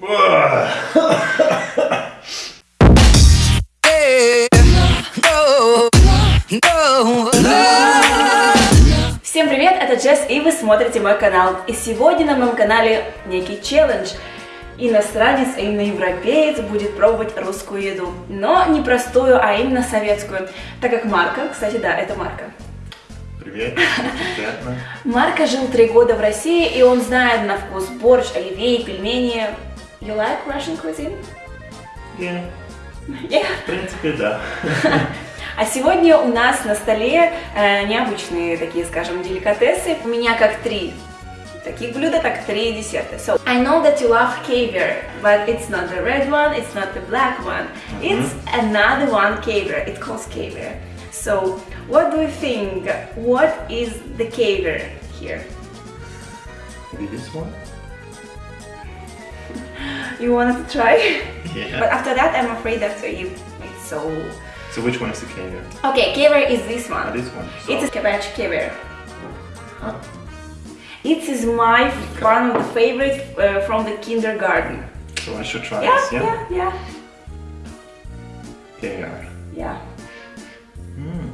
Всем привет, это Джесс, и вы смотрите мой канал. И сегодня на моем канале некий челлендж. Иностранец, а именно европеец, будет пробовать русскую еду. Но не простую, а именно советскую. Так как Марка, кстати, да, это Марка. Привет, приятно. Марка жил три года в России, и он знает на вкус борщ, оливье, пельмени. You like Russian cuisine? Yeah, Yeah. в принципе, да. А сегодня у нас на столе э, необычные такие, скажем, деликатесы. У меня как три таких блюда, так три десерта. So, I know that you love caviar, but it's not the red one, it's not the black one. It's another one caviar. It calls caviar. So, what do you think? What is the caviar here? Maybe this one? You wanted to try? But after that, I'm afraid that you it's so. So which one is the caviar? Okay, caviar is this one. this one. It's a So, cabbage caviar. It is my one of the favorite uh, from the kindergarten. so I should try Yeah, this, yeah? yeah, yeah, Caviar. yeah. Mm.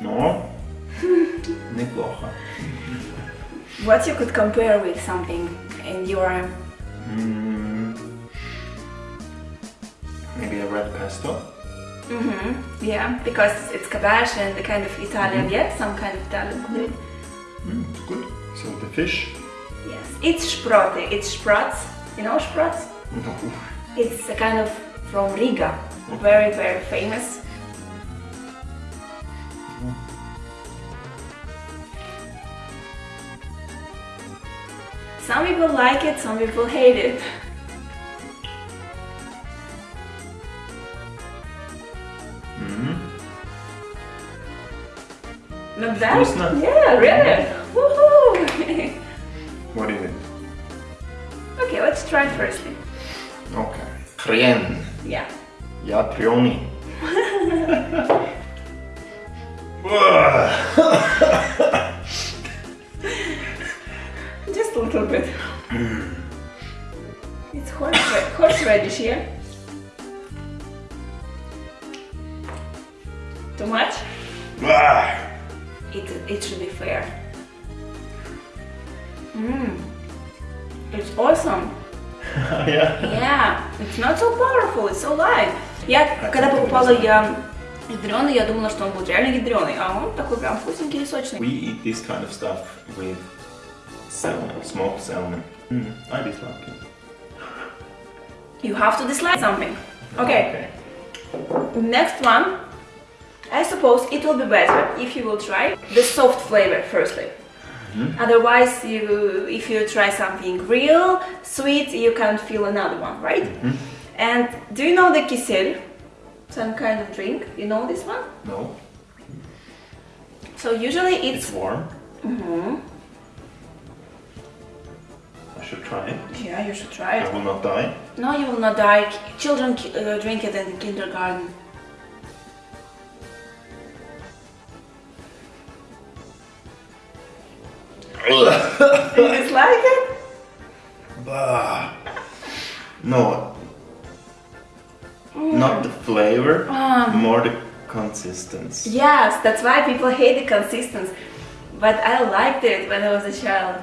Но, неплохо. What you could compare with something in your Mm. Maybe a red pesto? hmm yeah, because it's cabbage and the kind of Italian, yeah, some kind of Italian food. Mm, it's good. So the fish? Yes, it's sprote. It's sprouts. You know sprouts? No. It's a kind of from Riga, very very famous. Some people like it, some people hate it. Mm -hmm. Not bad? Yeah, really! Mm -hmm. Woohoo! what is it? Okay, let's try first. Okay. Krien. Yeah. Ja, Prioni. little bit. it's horse, horseradish, yeah? Too much? It, it should be fair. Mmm. It's awesome. Yeah. Yeah, it's not so powerful, it's so light. Я, когда покупала я ядреный, я думала, что он будет реально ядреный, а он такой прям вкусненький и сочный. We eat this kind of stuff with salmon, smoked salmon. Mm, I dislike it. You have to dislike something. Okay, okay. next one. I suppose it will be better if you will try the soft flavor firstly. Hmm. Otherwise, you if you try something real sweet, you can't feel another one, right? Hmm. And do you know the kisel? Some kind of drink. You know this one? No, So usually it's it's warm. Mhm. I should try it. yeah, you should try it. I will not die. No, you will not die. Children uh, drink it in kindergarten. You dislike it? Bah. No, not the flavor, Ah. more the consistency. Yes, that's why people hate the consistency. But I liked it when I was a child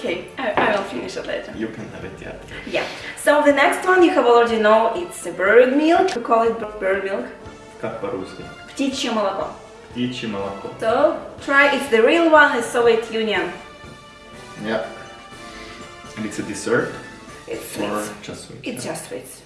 No, Okay, I, I will finish it later. you can have it, yeah. Yeah. So the next one you have already know it's a bird milk. We call it bir- bird milk. Как по-русски? Птичье молоко. Птичье молоко. So try. It's the real one. It's Soviet Union. Yeah. And it's a dessert It's or sweet. just sweet? It's just sweets.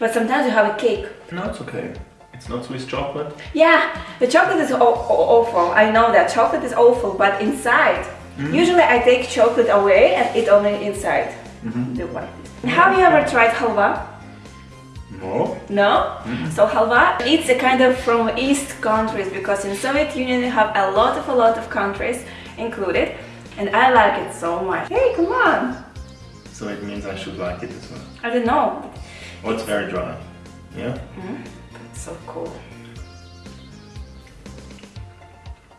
But sometimes you have a cake. No, it's okay. It's not Swiss chocolate. Yeah, the chocolate is aw- aw- awful. I know that chocolate is awful, but inside, Mm-hmm. usually I take chocolate away and eat only inside mm-hmm. the white. Have you ever tried halwa? No. No? Mm-hmm. So halwa, it's a kind of from east countries because in Soviet Union you have a lot of a lot of countries included and I like it so much. Hey, come on! So it means I should like it as well. I don't know. Oh, it's very dry. Yeah? It's so cool.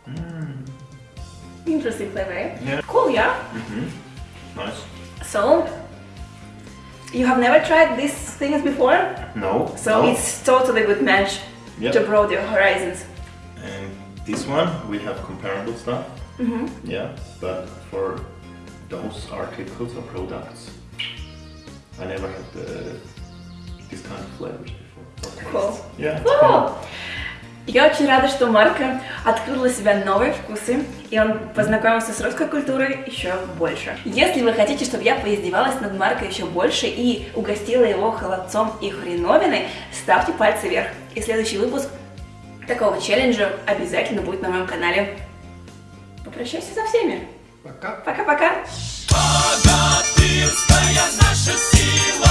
Mm. Interesting flavor. eh? Yeah. Cool, yeah. Mhm. Nice. So, you have never tried these things before, No. so no. it's totally good match Yep. to broaden your horizons. And this one we have comparable stuff. Mhm. Yeah, but for those articles or products, I never had the, this kind of flavors before. Cool. Yeah. it's Cool. Я очень рада, что Марко открыл для себя новые вкусы, и он познакомился с русской культурой еще больше. Если вы хотите, чтобы я поиздевалась над Марко еще больше и угостила его холодцом и хреновиной, ставьте пальцы вверх. И следующий выпуск такого челленджа обязательно будет на моем канале. Попрощайся со всеми. Пока. Пока-пока. Богатырская наша сила,